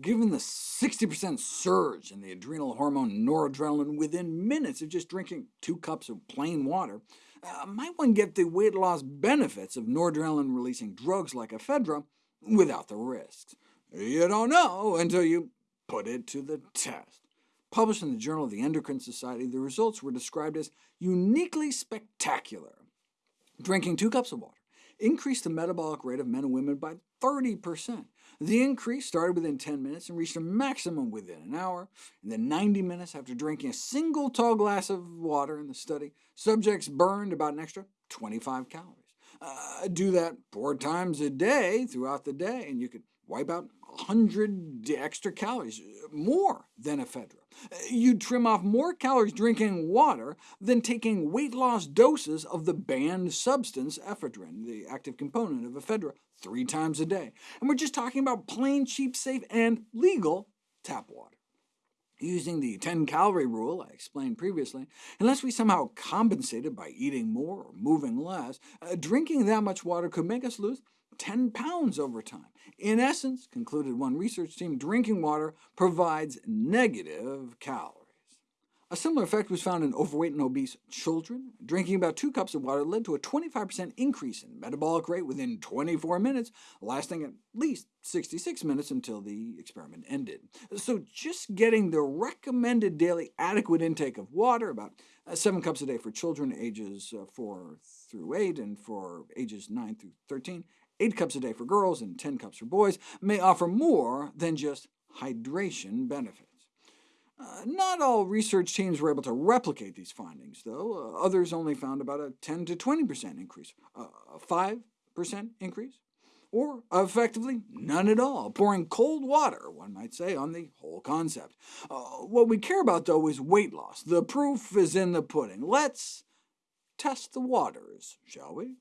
given the 60% surge in the adrenal hormone noradrenaline within minutes of just drinking two cups of plain water, uh, might one get the weight loss benefits of noradrenaline-releasing drugs like ephedra without the risks? You don't know until you put it to the test. Published in the Journal of the Endocrine Society, the results were described as uniquely spectacular. Drinking two cups of water increased the metabolic rate of men and women by 30%. The increase started within 10 minutes and reached a maximum within an hour. In the 90 minutes after drinking a single tall glass of water in the study, subjects burned about an extra 25 calories. Uh, do that four times a day throughout the day, and you could wipe out 100 extra calories, more than ephedra. You'd trim off more calories drinking water than taking weight loss doses of the banned substance ephedrine, the active component of ephedra, three times a day. And we're just talking about plain, cheap, safe, and legal tap water. Using the 10-calorie rule I explained previously, unless we somehow compensated by eating more or moving less, uh, drinking that much water could make us lose 10 pounds over time. In essence, concluded one research team, drinking water provides negative calories. A similar effect was found in overweight and obese children. Drinking about two cups of water led to a 25% increase in metabolic rate within 24 minutes, lasting at least 66 minutes until the experiment ended. So just getting the recommended daily adequate intake of water, about uh, 7 cups a day for children ages uh, 4 through 8, and for ages 9 through 13, 8 cups a day for girls and 10 cups for boys, may offer more than just hydration benefits. Uh, not all research teams were able to replicate these findings, though. Uh, others only found about a 10 to 20% increase, uh, a 5% increase, or effectively none at all, pouring cold water, one might say, on the whole concept. Uh, what we care about, though, is weight loss. The proof is in the pudding. Let's test the waters, shall we?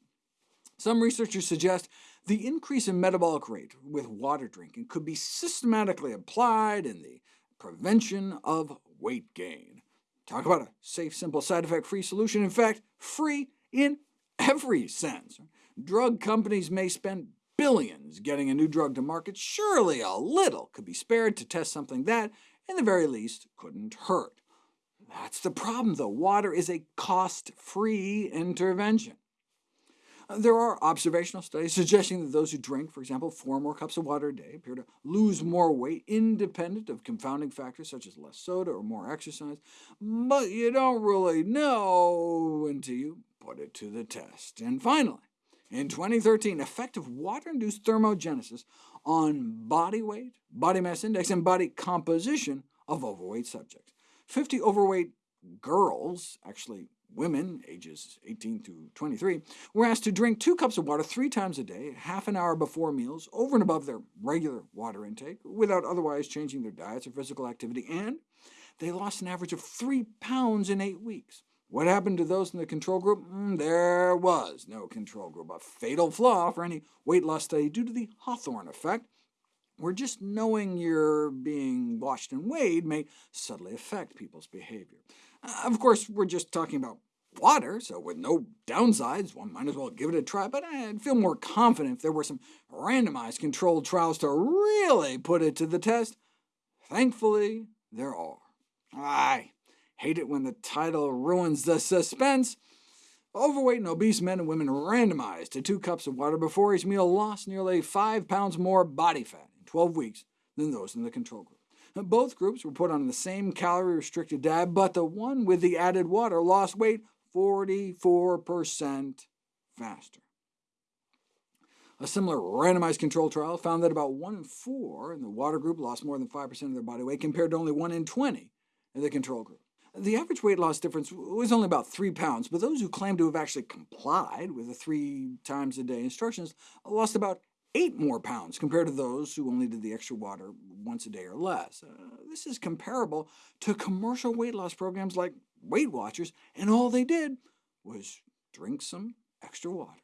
Some researchers suggest the increase in metabolic rate with water drinking could be systematically applied in the prevention of weight gain. Talk about a safe, simple, side effect-free solution. In fact, free in every sense. Drug companies may spend billions getting a new drug to market. Surely a little could be spared to test something that, in the very least, couldn't hurt. That's the problem, though. Water is a cost-free intervention. There are observational studies suggesting that those who drink, for example, four more cups of water a day appear to lose more weight, independent of confounding factors such as less soda or more exercise, but you don't really know until you put it to the test. And finally, in 2013, effective water-induced thermogenesis on body weight, body mass index, and body composition of overweight subjects. 50 overweight girls, actually women, ages 18 to 23, were asked to drink two cups of water three times a day, half an hour before meals, over and above their regular water intake, without otherwise changing their diets or physical activity, and they lost an average of three pounds in eight weeks. What happened to those in the control group? Mm, there was no control group, a fatal flaw for any weight loss study due to the Hawthorne effect, where just knowing you're being watched and weighed may subtly affect people's behavior. Uh, of course, we're just talking about water, so with no downsides, one might as well give it a try, but I'd feel more confident if there were some randomized controlled trials to really put it to the test. Thankfully, there are. I hate it when the title ruins the suspense. Overweight and obese men and women randomized to two cups of water before each meal lost nearly 5 pounds more body fat in 12 weeks than those in the control group. Both groups were put on the same calorie-restricted diet, but the one with the added water lost weight 44% faster. A similar randomized control trial found that about 1 in 4 in the water group lost more than 5% of their body weight, compared to only 1 in 20 in the control group. The average weight loss difference was only about 3 pounds, but those who claimed to have actually complied with the three times a day instructions lost about 8 more pounds compared to those who only did the extra water once a day or less. Uh, this is comparable to commercial weight loss programs like Weight Watchers, and all they did was drink some extra water.